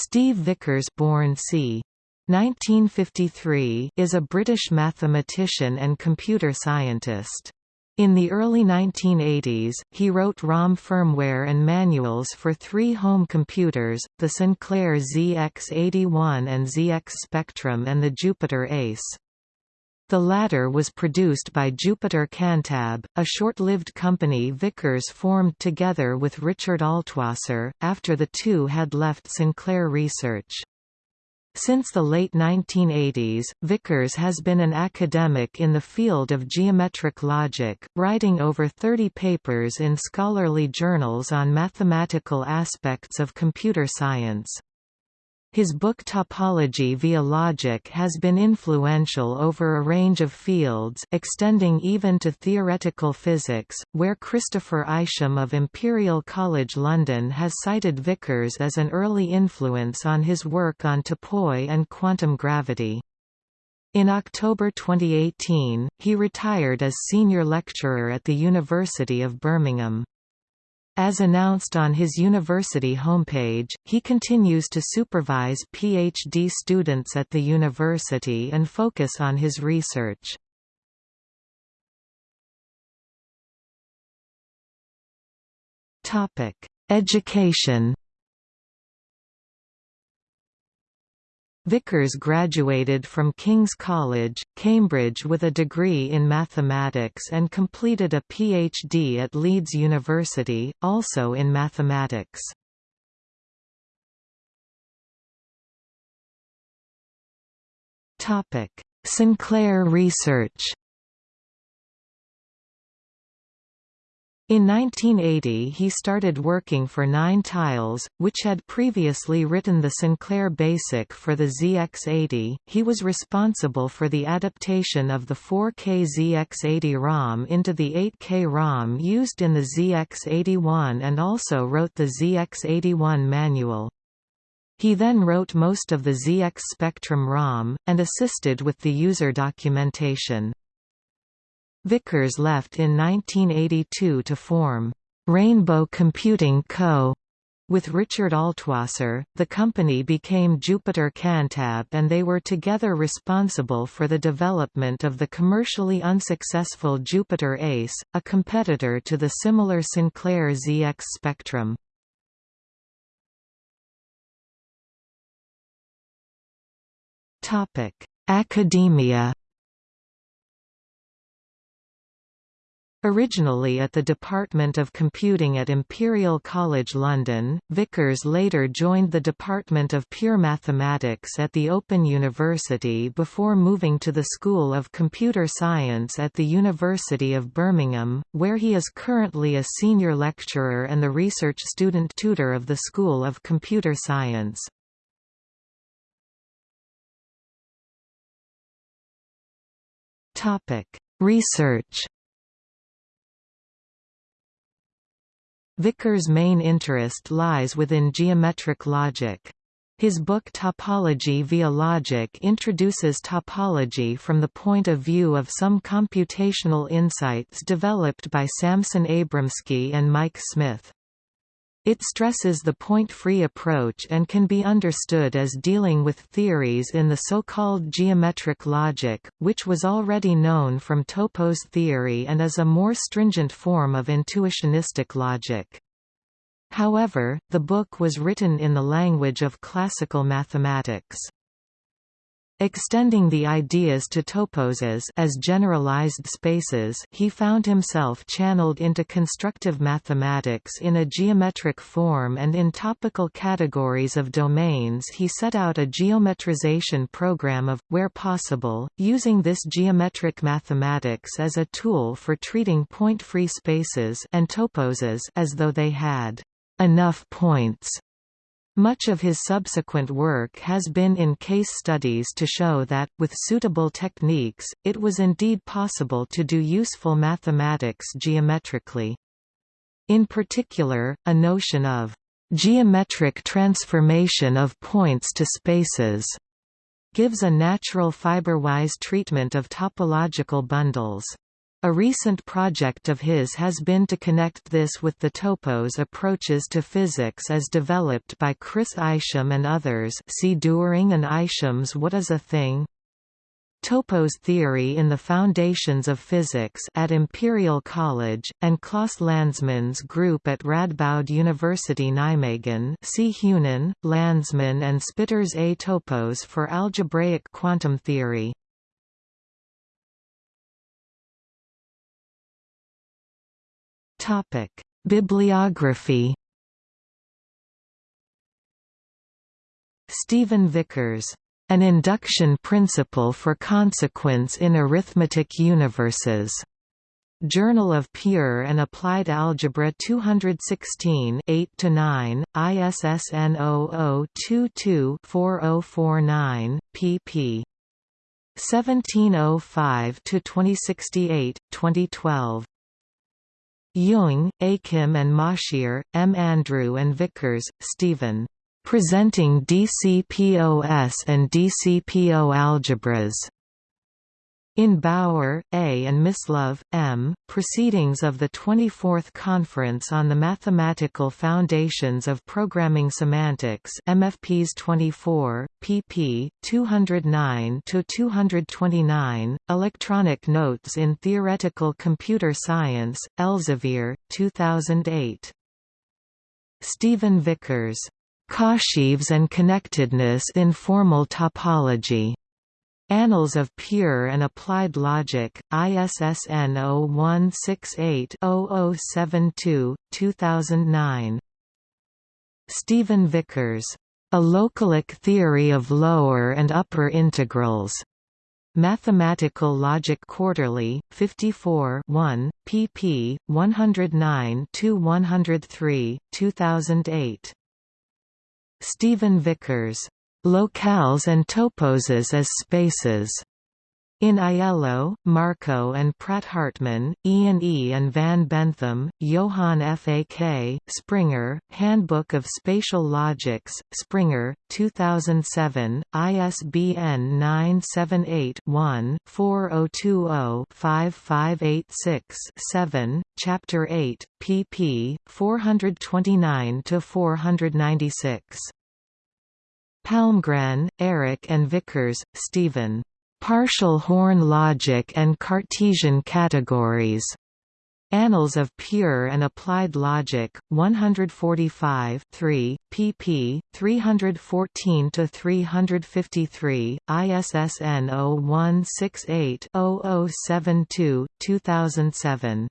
Steve Vickers born c. 1953 is a British mathematician and computer scientist. In the early 1980s, he wrote ROM firmware and manuals for three home computers, the Sinclair ZX81 and ZX Spectrum and the Jupiter Ace. The latter was produced by Jupiter Cantab, a short-lived company Vickers formed together with Richard Altwasser, after the two had left Sinclair Research. Since the late 1980s, Vickers has been an academic in the field of geometric logic, writing over 30 papers in scholarly journals on mathematical aspects of computer science. His book Topology via Logic has been influential over a range of fields extending even to theoretical physics, where Christopher Isham of Imperial College London has cited Vickers as an early influence on his work on topoi and quantum gravity. In October 2018, he retired as senior lecturer at the University of Birmingham. As announced on his university homepage, he continues to supervise PhD students at the university and focus on his research. Education Vickers graduated from King's College, Cambridge with a degree in mathematics and completed a PhD at Leeds University, also in mathematics. Sinclair research In 1980 he started working for Nine Tiles, which had previously written the Sinclair BASIC for the ZX80. He was responsible for the adaptation of the 4K ZX80 ROM into the 8K ROM used in the ZX81 and also wrote the ZX81 manual. He then wrote most of the ZX Spectrum ROM, and assisted with the user documentation. Vickers left in 1982 to form Rainbow Computing Co. With Richard Altwasser, the company became Jupiter Cantab and they were together responsible for the development of the commercially unsuccessful Jupiter Ace, a competitor to the similar Sinclair ZX Spectrum. Academia Originally at the Department of Computing at Imperial College London, Vickers later joined the Department of Pure Mathematics at the Open University before moving to the School of Computer Science at the University of Birmingham, where he is currently a senior lecturer and the research student tutor of the School of Computer Science. Research Vickers' main interest lies within geometric logic. His book Topology via Logic introduces topology from the point of view of some computational insights developed by Samson Abramsky and Mike Smyth. It stresses the point-free approach and can be understood as dealing with theories in the so-called geometric logic, which was already known from Topos theory and is a more stringent form of intuitionistic logic. However, the book was written in the language of classical mathematics. Extending the ideas to toposes as generalized spaces he found himself channeled into constructive mathematics in a geometric form and in topical categories of domains. He set out a geometrization program of, where possible, using this geometric mathematics as a tool for treating point-free spaces and toposes as though they had enough points much of his subsequent work has been in case studies to show that, with suitable techniques, it was indeed possible to do useful mathematics geometrically. In particular, a notion of geometric transformation of points to spaces gives a natural fiber-wise treatment of topological bundles. A recent project of his has been to connect this with the topos approaches to physics as developed by Chris Isham and others see Döring and Isham's What is a Thing? Topos theory in the Foundations of Physics at Imperial College, and Klaas Landsman's group at Radboud University Nijmegen see Heunen, Landsmann and Spitters A topos for algebraic quantum theory. Topic: Bibliography. Stephen Vickers. An Induction Principle for Consequence in Arithmetic Universes. Journal of Pure and Applied Algebra 216 8–9, ISSN 0022-4049, pp. 1705–2068, 2012. Jung, Achim and Moshier, M. Andrew and Vickers, Stephen. Presenting DCPOS and DCPO algebras. In Bauer, A. and Mislove, M., Proceedings of the 24th Conference on the Mathematical Foundations of Programming Semantics MFPs 24, pp. 209–229, Electronic Notes in Theoretical Computer Science, Elsevier, 2008. Stephen Vickers. Cosheaves and Connectedness in Formal Topology. Annals of Pure and Applied Logic, ISSN 0168-0072, 2009. Stephen Vickers. A Localic Theory of Lower and Upper Integrals. Mathematical Logic Quarterly, 54 1, pp. 109–103, 2008. Stephen Vickers. Locales and toposes as spaces. In Aiello, Marco and Pratt Hartmann, Ian E. and Van Benthem, Johann F. A. K., Springer, Handbook of Spatial Logics, Springer, 2007, ISBN 978-1-4020-5586-7, Chapter 8, pp. 429–496. Palmgren, Eric and Vickers, Stephen. Partial horn logic and Cartesian categories. Annals of Pure and Applied Logic, 145 3, pp. 314–353, ISSN 0168-0072, 2007.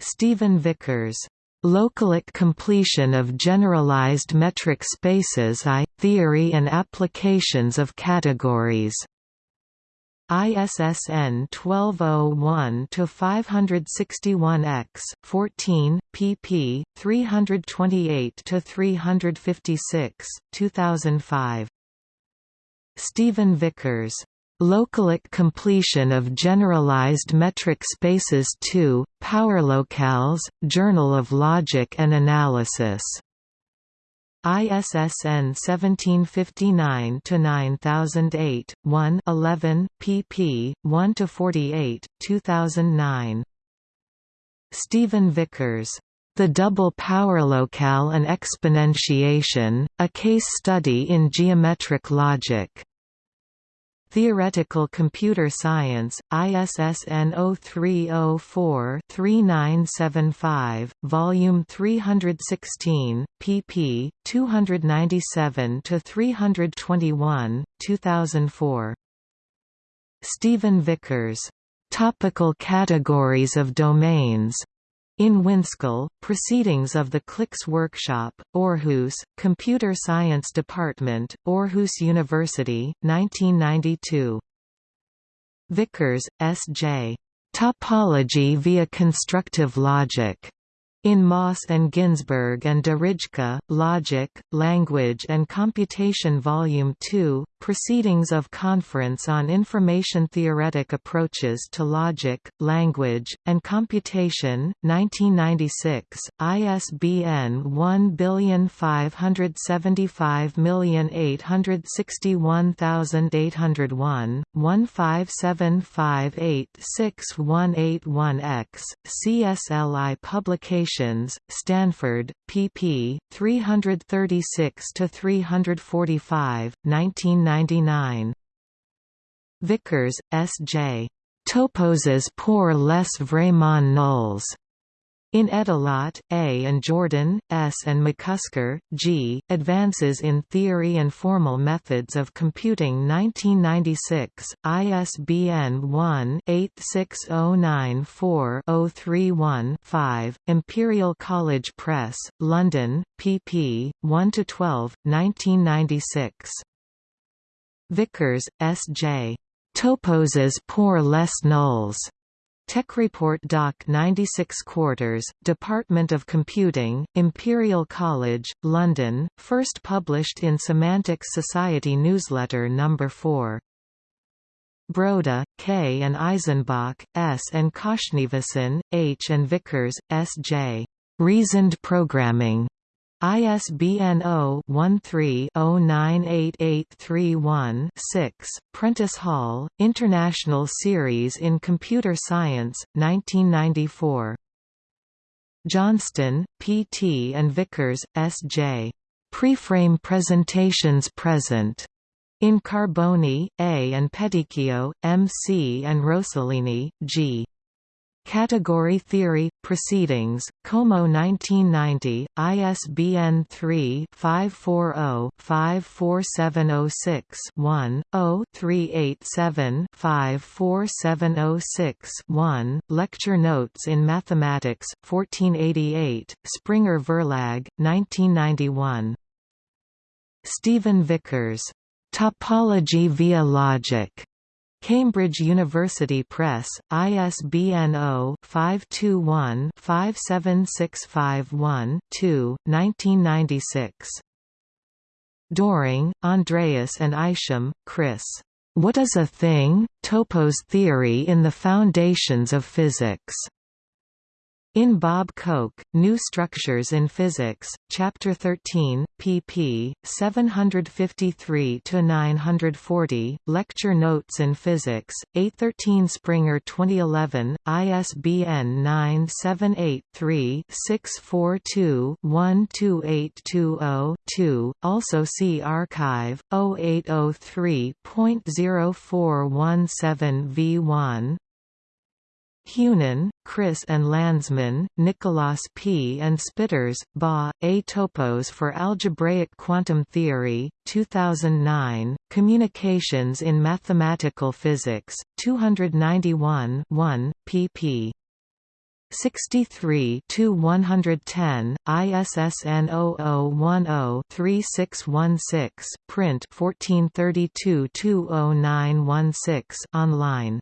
Stephen Vickers. Localic completion of generalized metric spaces I, theory and applications of categories. ISSN 1201-561-X, 14, pp. 328–356, 2005. Stephen Vickers. Localic completion of generalized metric spaces 2, PowerLocales, Journal of Logic and Analysis. ISSN 1759-9008, 1 11, pp. 1–48, 2009. Stephen Vickers. The Double PowerLocale and Exponentiation, A Case Study in Geometric Logic. Theoretical Computer Science, ISSN 0304-3975, Volume 316, pp. 297–321, 2004. Stephen Vickers. Topical Categories of Domains in Winskel, Proceedings of the CLICS Workshop, Aarhus, Computer Science Department, Aarhus University, 1992. Vickers, S. J. Topology via Constructive Logic. In Moss and Ginzburg and de Rijke, Logic, Language and Computation Volume 2, Proceedings of Conference on Information Theoretic Approaches to Logic, Language, and Computation, 1996, ISBN 1575861801, 157586181X, CSLI Publications, Stanford, pp. 336–345, 1999. Vickers, S. J. Toposes pour les vraiment nulls. In Edalat, A. and Jordan, S. and McCusker, G., Advances in Theory and Formal Methods of Computing 1996, ISBN 1-86094-031-5, Imperial College Press, London, pp. 1–12, 1996. Vickers, S. J. Toposes pour les nulls. TechReport Doc 96 Quarters, Department of Computing, Imperial College, London, first published in Semantic Society Newsletter No. 4. Broda, K. and Eisenbach, S. and Khoshnevisan, H. and Vickers, S. J. Reasoned Programming. ISBN 0-13-098831-6, Prentice Hall, International Series in Computer Science, 1994. Johnstone, P. T. and Vickers, S. J. Preframe Presentations Present. In Carboni, A. and Pedicchio, M. C. and Rosolini, G. Category Theory – Proceedings, Como 1990, ISBN 3-540-54706-1, 0-387-54706-1, Lecture Notes in Mathematics, 1488, Springer Verlag, 1991. Stephen Vickers. Topology via Logic. Cambridge University Press, ISBN 0-521-57651-2, 1996. Doring, Andreas and Isham, Chris. What is a thing? Topos Theory in the Foundations of Physics. In Bob Coecke, New Structures in Physics, Chapter 13, pp. 753–940, Lecture Notes in Physics, 813 Springer 2011, ISBN 978-3-642-12820-2, also see arXiv, 0803.0417 v1 Heunen, Chris and Landsman, Nicholas P. and Spitters, Ba, A Topos for Algebraic Quantum Theory, 2009, Communications in Mathematical Physics, 291 1, pp. 63 to 110 ISSN 0010-3616 print 1432 20916 online